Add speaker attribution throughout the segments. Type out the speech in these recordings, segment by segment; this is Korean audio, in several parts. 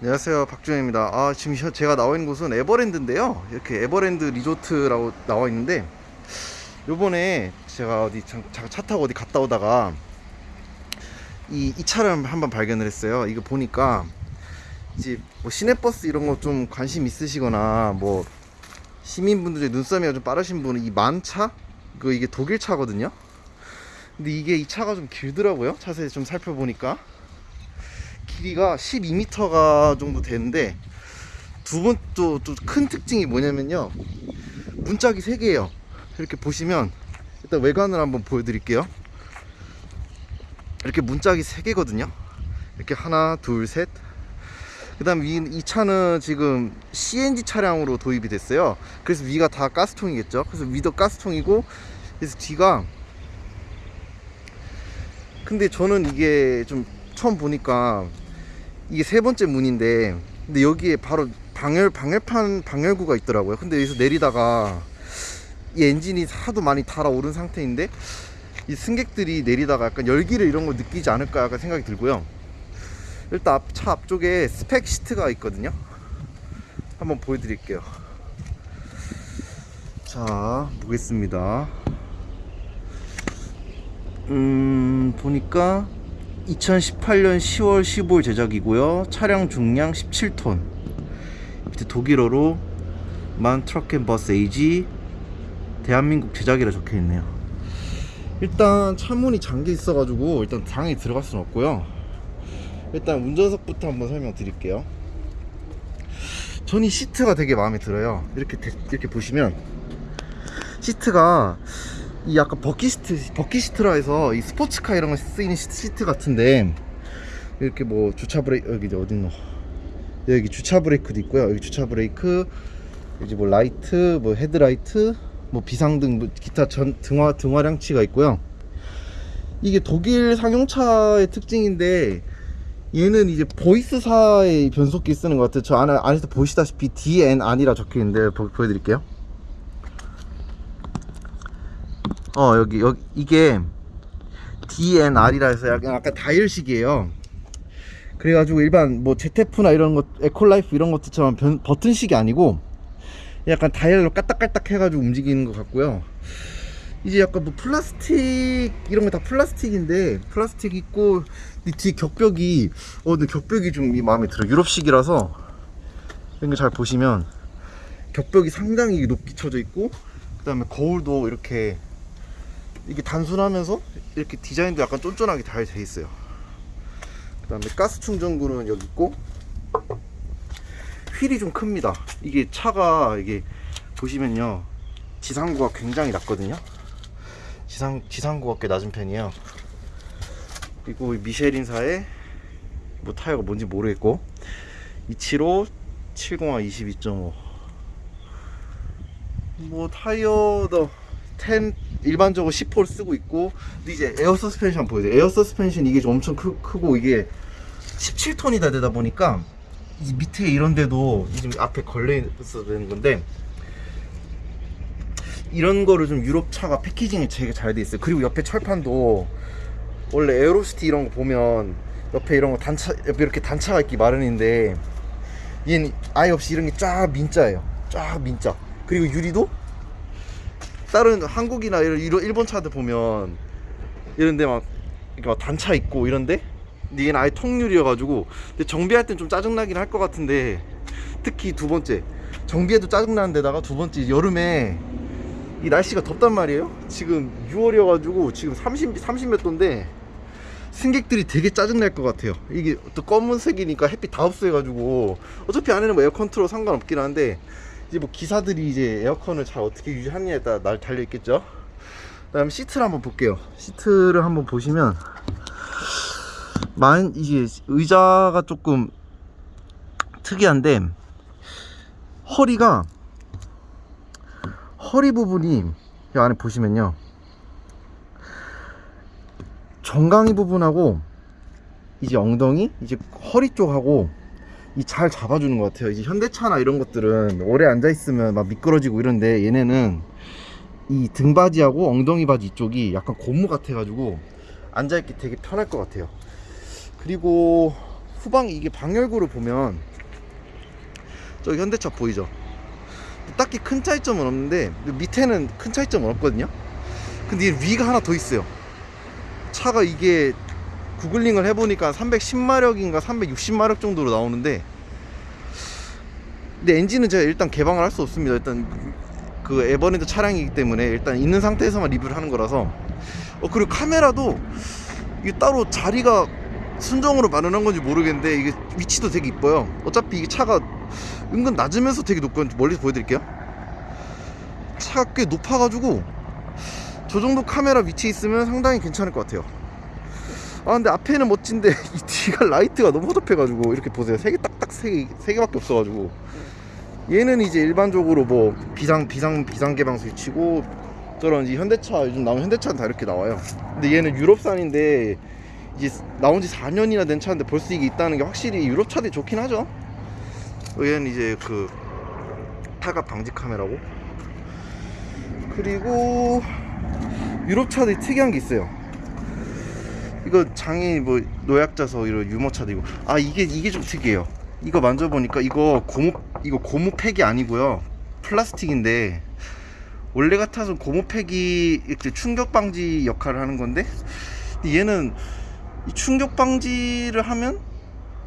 Speaker 1: 안녕하세요 박준현입니다. 아 지금 현- 제가 나와 있는 곳은 에버랜드인데요. 이렇게 에버랜드 리조트라고 나와 있는데 요번에 제가 어디 차, 차- 차 타고 어디 갔다 오다가 이, 이 차를 한번 발견을 했어요. 이거 보니까 이제 뭐 시내버스 이런 거 좀 관심 있으시거나 뭐 시민분들 중에 눈썰미가 좀 빠르신 분은 이 만차? 그 이게 독일 차거든요? 근데 이게 이 차가 좀 길더라고요. 차세에 좀 살펴보니까 길이가 12m가 정도 되는데 두번또또큰 특징이 뭐냐면요. 문짝이 3개예요. 이렇게 보시면 일단 외관을 한번 보여드릴게요. 이렇게 문짝이 3개거든요. 이렇게 하나 둘셋. 그 다음 이, 이 차는 지금 CNG 차량으로 도입이 됐어요. 그래서 위가 다 가스통이겠죠. 그래서 위도 가스통이고 그래서 뒤가 근데 저는 이게 좀 처음 보니까 이게 세 번째 문인데 근데 여기에 바로 방열 방열판 방열구가 있더라고요. 근데 여기서 내리다가 이 엔진이 하도 많이 달아오른 상태인데 이 승객들이 내리다가 약간 열기를 이런 걸 느끼지 않을까 약간 생각이 들고요. 일단 앞, 차 앞쪽에 스펙 시트가 있거든요. 한번 보여드릴게요. 자 보겠습니다. 음 보니까 2018년 10월 15일 제작이고요. 차량 중량 17톤. 밑에 독일어로 MAN Truck & Bus AG 대한민국 제작이라 적혀 있네요. 일단 차문이 잠겨 있어 가지고 일단 당연히 들어갈 수는 없고요. 일단 운전석부터 한번 설명드릴게요. 전 이 시트가 되게 마음에 들어요. 이렇게 대- 이렇게 보시면 시트가 이 약간 버킷시트 버킷시트라 해서 이 스포츠카 이런 거 쓰이는 시트, 같은데 이렇게 뭐 주차 브레이크 여기 어딨노? 여기 주차 브레이크도 있고요. 여기 주차 브레이크 이제 뭐 라이트 뭐 헤드라이트 뭐 비상등 뭐 기타 전 등화 등화장치가 있고요. 이게 독일 상용차의 특징인데 얘는 이제 Voith사의 변속기 쓰는 것 같아요. 저 안에, 안에서 보시다시피 DNR이라 적혀 있는데 보, 보여드릴게요 어 여기 여기 이게 DNR이라 해서 약간 약간 다이얼식이에요. 그래가지고 일반 뭐 ZF나 이런 것 EcoLife 이런 것들처럼 변, 버튼식이 아니고 약간 다이얼로 까딱까딱 해가지고 움직이는 것 같고요. 이제 약간 뭐 플라스틱 이런 거 다 플라스틱인데 플라스틱 있고 이뒤 격벽이 어 근데 격벽이 좀이 마음에 들어 유럽식이라서 이런 거잘 보시면 격벽이 상당히 높게 쳐져 있고 그 다음에 거울도 이렇게 이게 단순하면서 이렇게 디자인도 약간 쫀쫀하게 잘 돼 있어요. 그 다음에 가스 충전구는 여기 있고 휠이 좀 큽니다. 이게 차가 이게 보시면요 지상구가 굉장히 낮거든요. 지상 지상구가 꽤 낮은 편이에요. 그리고 이 미쉐린사의 뭐 타이어가 뭔지 모르겠고 275 702 22.5 뭐 타이어도 10 일반적으로 10호를 쓰고 있고 근데 이제 에어 서스펜션 보여요. 에어 서스펜션 이게 좀 엄청 크, 크고 이게 17톤이 다 되다 보니까 이 밑에 이런 데도 이 지금 앞에 걸려 있어야 되는 건데 이런 거를 좀 유럽 차가 packaging이 되게 잘 돼 있어요. 그리고 옆에 철판도 원래 에어로시티 이런 거 보면 옆에 이런 거 단차 옆에 이렇게 단차가 있기 마련인데 얘는 아예 없이 이런 게 쫙 민자예요. 쫙 민자. 그리고 유리도 다른 한국이나 이런 일본 차들 보면 이런데 막 이렇게 막 단차 있고 이런데? 얘는 아예 통유리여가지고 근데 정비할 땐 좀 짜증나긴 할 것 같은데 특히 두 번째. 정비해도 짜증나는 데다가 두 번째 여름에 이 날씨가 덥단 말이에요. 지금 6월이어가지고 지금 30, 30몇 도인데 승객들이 되게 짜증날 것 같아요. 이게 또 검은색이니까 햇빛 다 흡수해가지고. 어차피 안에는 뭐 에어컨 틀어 상관없긴 한데 이제 뭐 기사들이 이제 에어컨을 잘 어떻게 유지하느냐에 따라 날 달려 있겠죠. 그 다음 시트를 한번 볼게요. 시트를 한번 보시면 만 이게 의자가 조금 특이한데 허리가 허리 부분이 이 안에 보시면요 정강이 부분하고 이제 엉덩이 이제 허리 쪽하고 이 잘 잡아주는 것 같아요. 이제 현대차나 이런 것들은 오래 앉아 있으면 막 미끄러지고 이런데 얘네는 이 등바지하고 엉덩이 바지 이쪽이 약간 고무 같아가지고 앉아 있기 되게 편할 것 같아요. 그리고 후방 이게 방열구를 보면 저 현대차 보이죠? 딱히 큰 차이점은 없는데 밑에는 큰 차이점은 없거든요. 근데 이 위가 하나 더 있어요. 차가 이게 구글링을 해보니까 310마력인가 360마력 정도로 나오는데 근데 엔진은 제가 일단 개방을 할 수 없습니다. 일단 그 에버랜드 차량이기 때문에 일단 있는 상태에서만 리뷰를 하는 거라서 어 그리고 카메라도 이게 따로 자리가 순정으로 마련한 건지 모르겠는데 이게 위치도 되게 이뻐요. 어차피 이게 차가 은근 낮으면서 되게 높거든요. 멀리서 보여드릴게요. 차가 꽤 높아가지고 저 정도 카메라 위치에 있으면 상당히 괜찮을 것 같아요. 아 근데 앞에는 멋진데 이 뒤가 라이트가 너무 허접해가지고 이렇게 보세요. 세 개 딱딱 세개세 개밖에 없어가지고 얘는 이제 일반적으로 뭐 비상 비상 비상 개방 스위치고 저런 이제 현대차 요즘 나온 현대차는 다 이렇게 나와요. 근데 얘는 유럽산인데 이제 나온 지 4년이나 된 차인데 벌써 이게 있다는 게 확실히 유럽 차들이 좋긴 하죠. 얘는 이제 그 타갑 방지 카메라고 그리고 유럽 차들이 특이한 게 있어요. 이거 장애인 뭐 노약자석 이런 유모차도 이거 아 이게 이게 좀 특이해요. 이거 만져보니까 이거 고무 이거 고무 패킹이 아니고요 플라스틱인데 원래 같아서 고무 패킹이 이렇게 충격 방지 역할을 하는 건데 얘는 이 충격 방지를 하면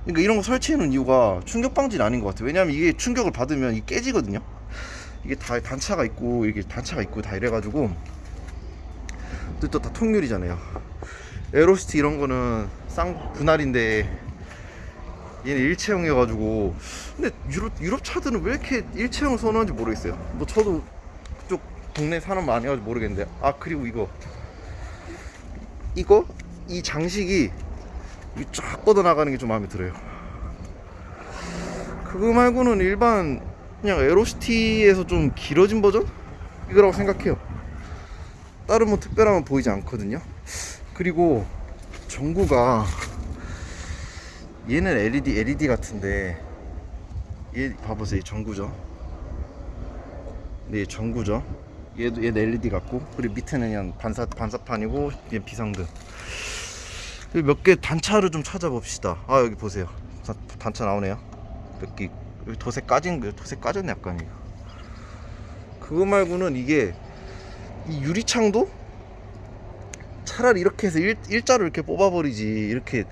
Speaker 1: 그러니까 이런 거 설치해 놓은 이유가 충격 방지는 아닌 것 같아요. 왜냐하면 이게 충격을 받으면 이게 깨지거든요. 이게 다 단차가 있고 이게 단차가 있고 다 이래가지고 또 다 통유리잖아요. 에로시티 이런 거는 쌍 분할인데 얘는 일체형이어가지고 근데 유럽 유럽 차들은 왜 이렇게 일체형을 선호하는지 모르겠어요. 뭐 저도 그쪽 동네 사람 많이 가지고 모르겠는데 아 그리고 이거 이거 이 장식이 이쫙 뻗어 나가는 게 좀 마음에 들어요. 그거 말고는 일반 그냥 에로시티에서 좀 길어진 버전 이거라고 생각해요. 다른 뭐 특별한 건 보이지 않거든요. 그리고 전구가 얘는 LED LED 같은데 얘 봐보세요 이 전구죠. 네 전구죠. 얘도 얘는 LED 같고 그리고 밑에는 그냥 반사 반사판이고 얘 비상등. 몇 개 단차를 좀 찾아봅시다. 아 여기 보세요. 단- 단차 나오네요. 몇 개. 도색 까진 거, 도색 까졌네 약간 이거. 그거 말고는 이게 이 유리창도 차라리 이렇게 해서 일, 일자로 이렇게 뽑아버리지 이렇게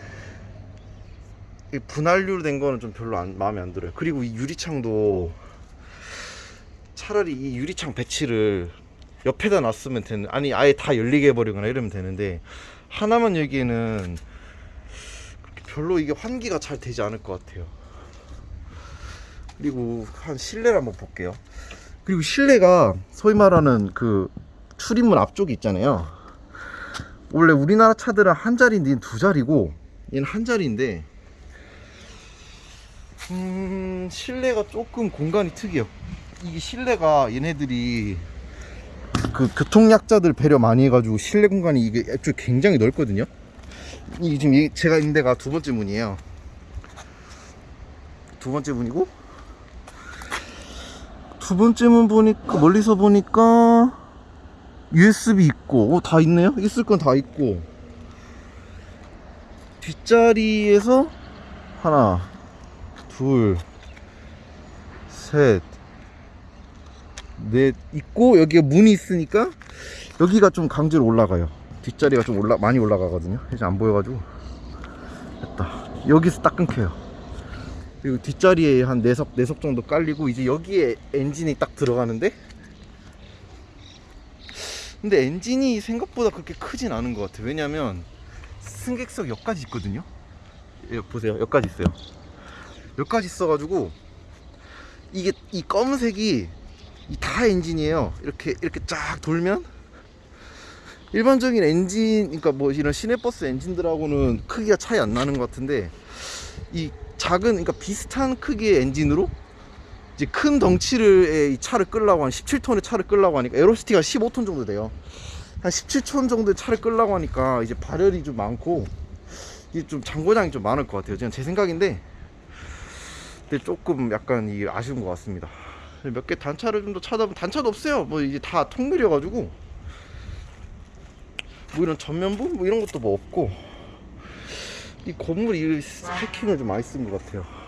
Speaker 1: 이 분할률 된 거는 좀 별로 안, 마음에 안 들어요. 그리고 이 유리창도 차라리 이 유리창 배치를 옆에다 놨으면 되는 아니 아예 다 열리게 해버리거나 이러면 되는데 하나만 여기에는 별로 이게 환기가 잘 되지 않을 것 같아요. 그리고 한 실내를 한번 볼게요. 그리고 실내가 소위 말하는 그 출입문 앞쪽이 있잖아요. 원래 우리나라 차들은 한 자리인데 두 자리고 얘는 한 자리인데 음 실내가 조금 공간이 특이해요. 이게 실내가 얘네들이 그 교통약자들 배려 많이 해가지고 실내 공간이 이게 애초에 굉장히 넓거든요. 이게 지금 이- 제가 있는 데가 두 번째 문이에요. 두 번째 문이고 두 번째 문 보니까 멀리서 보니까 USB 있고 어, 다 있네요. 있을 건 다 있고 뒷자리에서 하나 둘 셋, 넷 있고 여기에 문이 있으니까 여기가 좀 강제로 올라가요. 뒷자리가 좀 올라 많이 올라가거든요. 이제 안 보여가지고 됐다. 여기서 딱 끊겨요. 그리고 뒷자리에 한 4석, 4석 정도 깔리고 이제 여기에 엔진이 딱 들어가는데 근데 엔진이 생각보다 그렇게 크진 않은 것 같아요. 왜냐면 승객석 여기까지 있거든요. 여기 보세요. 여기까지 있어요. 여기까지 있어가지고 이게 이 검은색이 이다 엔진이에요. 이렇게 이렇게 쫙 돌면 일반적인 엔진, 그러니까 뭐 이런 시내버스 엔진들하고는 크기가 차이 안 나는 것 같은데 이 작은, 그러니까 비슷한 크기의 엔진으로 이제 큰 덩치를 이 차를 끌라고 한 17톤의 차를 끌라고 하니까 에로시티가 15톤 정도 돼요. 한 17톤 정도의 차를 끌라고 하니까 이제 발열이 좀 많고 이게 좀 잔고장이 좀 많을 것 같아요. 그냥 제 생각인데 근데 조금 약간 이 아쉬운 것 같습니다. 몇 개 단차를 좀 더 찾아보면 단차도 없어요. 뭐 이제 다 통유리여 가지고 뭐 이런 전면부 뭐 이런 것도 뭐 없고 이 건물이 패킹을 좀 많이 쓴 것 같아요.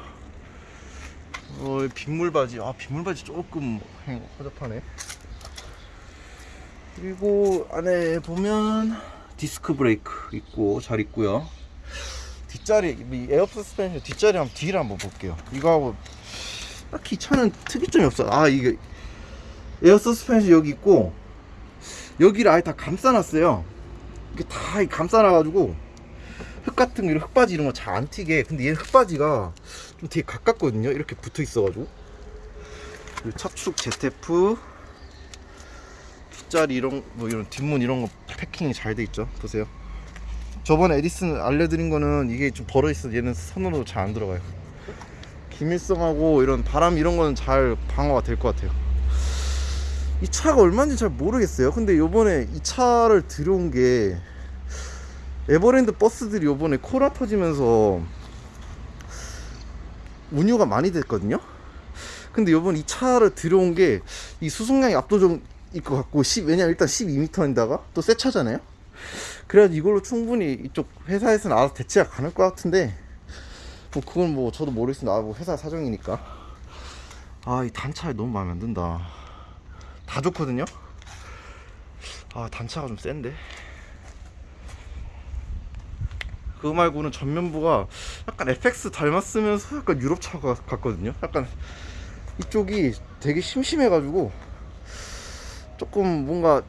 Speaker 1: 어, 이 빗물받이. 아, 빗물받이 조금 행- 허접하네. 그리고 안에 보면 디스크 브레이크 있고 잘 있고요. 뒷자리 이 에어 서스펜션 뒷자리 한번 뒤를 한번 볼게요. 이거하고 딱히 차는 특이점이 없어. 아 이게 에어 서스펜션 여기 있고 여기를 아예 다 감싸놨어요. 이게 다 감싸놔가지고 흙 같은 거 흙받이 이런 거 잘 안 튀게. 근데 얘 흙받이가 좀 되게 가깝거든요. 이렇게 붙어 있어가지고. 그리고 차축 ZF 뒷자리 이런 뭐 이런 뒷문 이런 거 패킹이 잘 돼 있죠. 보세요. 저번에 에디슨 알려드린 거는 이게 좀 벌어 있어. 얘는 손으로 잘 안 들어가요. 기밀성하고 이런 바람 이런 거는 잘 방어가 될 것 같아요. 이 차가 얼마인지 잘 모르겠어요. 근데 요번에 이 차를 들여온 게 에버랜드 버스들이 요번에 코라 터지면서 운유가 많이 됐거든요. 근데 요번 이 차를 들여온 게 이 수송량이 압도적일 것 같고 10, 왜냐면 일단 12m인다가 또 새 차잖아요. 그래가지고 이걸로 충분히 이쪽 회사에서는 알아서 대체가 가능할 것 같은데 뭐 그건 뭐 저도 모르겠습니다. 아, 뭐 회사 사정이니까. 아 이 단차에 너무 마음에 안 든다. 다 좋거든요. 아 단차가 좀 센데. 그거 말고는 전면부가 약간 FX 닮았으면서 약간 유럽차 가- 같거든요. 약간 이쪽이 되게 심심해가지고 조금 뭔가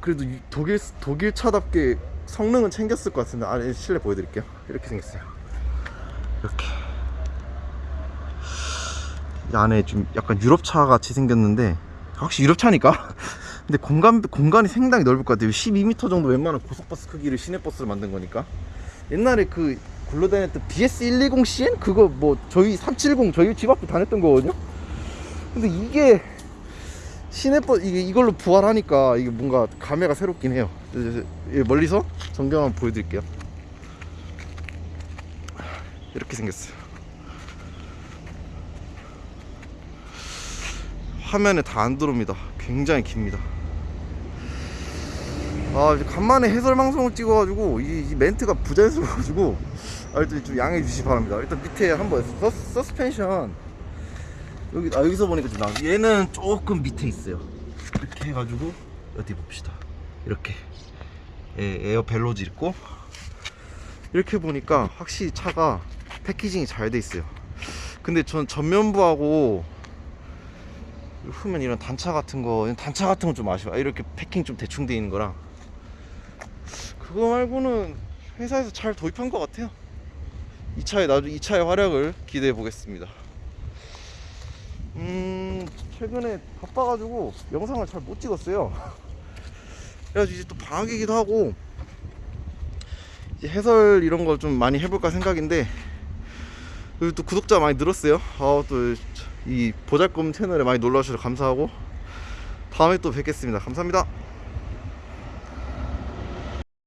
Speaker 1: 그래도 유- 독일 독일 차답게 성능은 챙겼을 것 같은데 아 실내 보여드릴게요. 이렇게 생겼어요. 이렇게 이 안에 좀 약간 유럽차 같이 생겼는데 확실히 유럽차니까 근데 공간 공간이 상당히 넓을 것 같아요 12m 정도 웬만한 고속버스 크기를 시내버스를 만든 거니까 옛날에 그 굴러다녔던 BS120CN 그거 뭐 저희 370 저희 집 앞에 다녔던 거거든요? 근데 이게 시내버스 이게 이걸로 부활하니까 이게 뭔가 감회가 새롭긴 해요. 멀리서 전경 한번 보여드릴게요. 이렇게 생겼어요. 화면에 다 안 들어옵니다. 굉장히 깁니다. 아, 이제 간만에 해설 방송을 찍어가지고 이, 이 멘트가 부자연스러워가지고 아, 일단 좀 양해해 주시기 바랍니다. 일단 밑에 한번 서, 서스펜션 여기 아 여기서 보니까 좀 나. 얘는 조금 밑에 있어요. 이렇게 해가지고 어디 봅시다. 이렇게 에, 에어 벨로지 있고 이렇게 보니까 확실히 차가 패키징이 잘 돼 있어요. 근데 전 전면부하고 후면 이런 단차 같은 거 단차 같은 건 좀 아쉬워 이렇게 패킹 좀 대충 돼 있는 거랑 그거 말고는 회사에서 잘 도입한 것 같아요. 이 차의 나중 이 차의 활약을 기대해 보겠습니다. 음 최근에 바빠가지고 영상을 잘 못 찍었어요. 그래가지고 이제 또 방학이기도 하고 이제 해설 이런 걸 좀 많이 해볼까 생각인데 그리고 또 구독자 많이 늘었어요. 아 또 이 보잘것 채널에 많이 놀러주셔서 감사하고 다음에 또 뵙겠습니다. 감사합니다